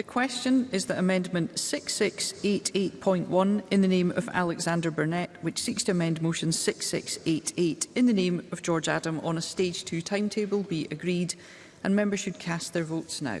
The question is that Amendment 6688.1 in the name of Alexander Burnett, which seeks to amend Motion 6688 in the name of George Adam on a Stage 2 timetable, be agreed, and members should cast their votes now.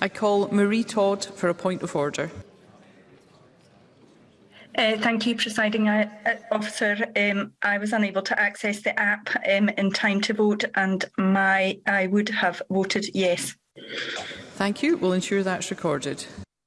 I call Marie Todd for a point of order. Uh, thank you, Presiding uh, uh, Officer. Um, I was unable to access the app um, in time to vote and my I would have voted yes. Thank you. We'll ensure that's recorded.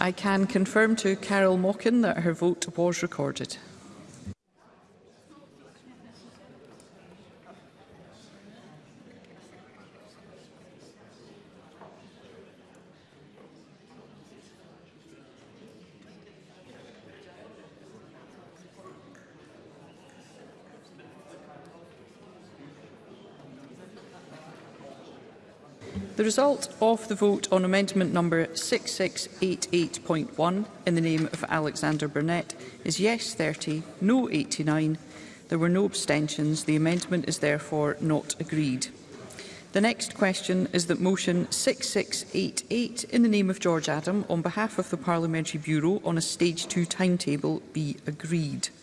I can confirm to Carol Mockin that her vote was recorded. The result of the vote on amendment number 6688.1 in the name of Alexander Burnett is yes 30, no 89. There were no abstentions. The amendment is therefore not agreed. The next question is that motion 6688 in the name of George Adam on behalf of the Parliamentary Bureau on a stage 2 timetable be agreed.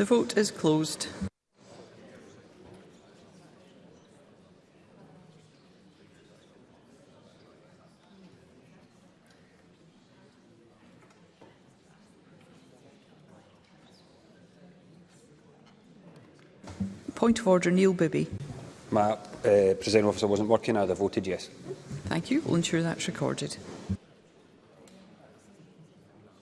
The vote is closed. Point of order, Neil Bibby. My uh, eh, presiding officer wasn't working either. I voted yes. Thank you. We'll ensure that's recorded.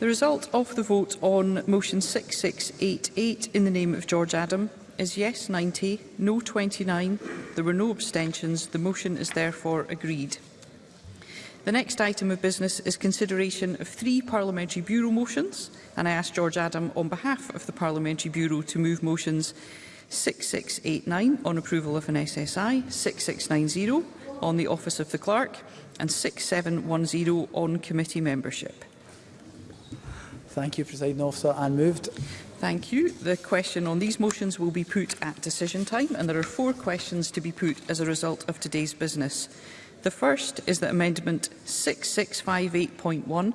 The result of the vote on motion 6688 in the name of George Adam is yes 90, no 29. There were no abstentions. The motion is therefore agreed. The next item of business is consideration of three Parliamentary Bureau motions, and I ask George Adam on behalf of the Parliamentary Bureau to move motions 6689 on approval of an SSI, 6690 on the Office of the Clerk, and 6710 on committee membership. Thank you, President Officer. And moved. Thank you. The question on these motions will be put at decision time, and there are four questions to be put as a result of today's business. The first is that Amendment 6658.1,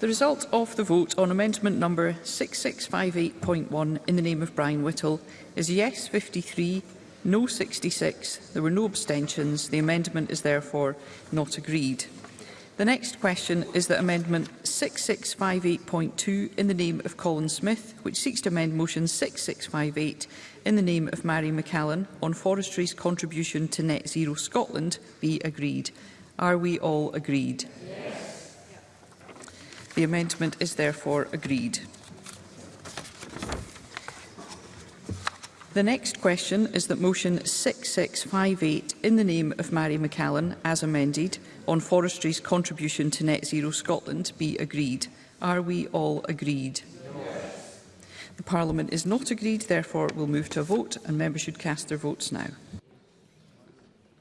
The result of the vote on amendment number 6658.1 in the name of Brian Whittle is yes 53, no 66. There were no abstentions. The amendment is therefore not agreed. The next question is that amendment 6658.2 in the name of Colin Smith, which seeks to amend motion 6658 in the name of Mary McCallan on forestry's contribution to Net Zero Scotland be agreed. Are we all agreed? Yes. The amendment is therefore agreed. The next question is that motion 6658 in the name of Mary McCallan, as amended, on forestry's contribution to Net Zero Scotland be agreed. Are we all agreed? Yes. The Parliament is not agreed, therefore we'll move to a vote and members should cast their votes now.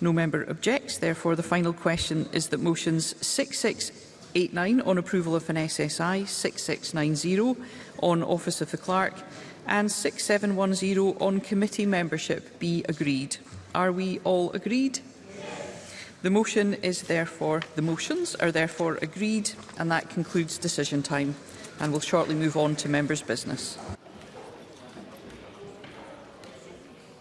No member objects. Therefore, the final question is that motions 66 89 on approval of an SSI, 6690 on Office of the Clerk and 6710 on committee membership be agreed. Are we all agreed? The motion is therefore, the motions are therefore agreed and that concludes decision time and we'll shortly move on to members' business.